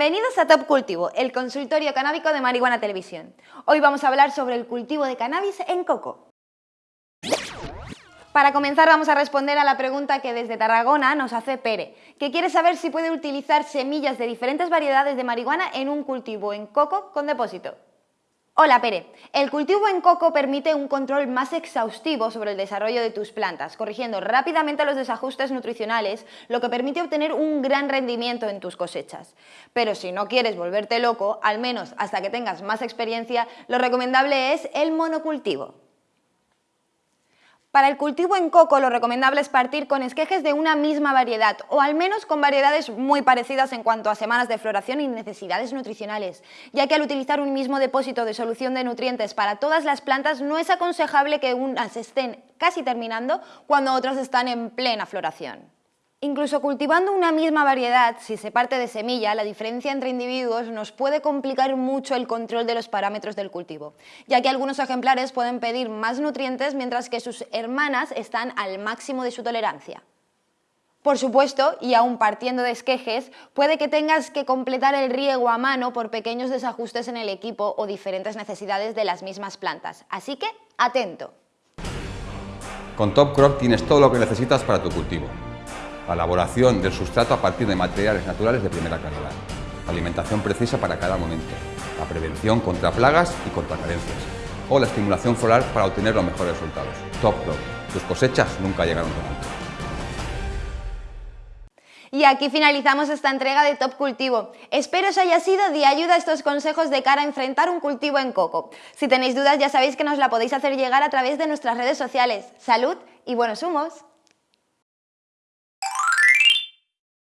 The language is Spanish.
Bienvenidos a Top Cultivo, el consultorio canábico de Marihuana Televisión. Hoy vamos a hablar sobre el cultivo de cannabis en coco. Para comenzar vamos a responder a la pregunta que desde Tarragona nos hace Pere, que quiere saber si puede utilizar semillas de diferentes variedades de marihuana en un cultivo en coco con depósito. Hola Pere, el cultivo en coco permite un control más exhaustivo sobre el desarrollo de tus plantas, corrigiendo rápidamente los desajustes nutricionales, lo que permite obtener un gran rendimiento en tus cosechas. Pero si no quieres volverte loco, al menos hasta que tengas más experiencia, lo recomendable es el monocultivo. Para el cultivo en coco lo recomendable es partir con esquejes de una misma variedad o al menos con variedades muy parecidas en cuanto a semanas de floración y necesidades nutricionales, ya que al utilizar un mismo depósito de solución de nutrientes para todas las plantas no es aconsejable que unas estén casi terminando cuando otras están en plena floración. Incluso cultivando una misma variedad, si se parte de semilla, la diferencia entre individuos nos puede complicar mucho el control de los parámetros del cultivo, ya que algunos ejemplares pueden pedir más nutrientes mientras que sus hermanas están al máximo de su tolerancia. Por supuesto, y aún partiendo de esquejes, puede que tengas que completar el riego a mano por pequeños desajustes en el equipo o diferentes necesidades de las mismas plantas, así que atento. Con Top Crop tienes todo lo que necesitas para tu cultivo la elaboración del sustrato a partir de materiales naturales de primera calidad, alimentación precisa para cada momento, la prevención contra plagas y contra carencias, o la estimulación floral para obtener los mejores resultados. Top Crop, tus cosechas nunca llegaron tan alto. Y aquí finalizamos esta entrega de Top Cultivo. Espero os haya sido de ayuda estos consejos de cara a enfrentar un cultivo en coco. Si tenéis dudas ya sabéis que nos la podéis hacer llegar a través de nuestras redes sociales. ¡Salud y buenos humos!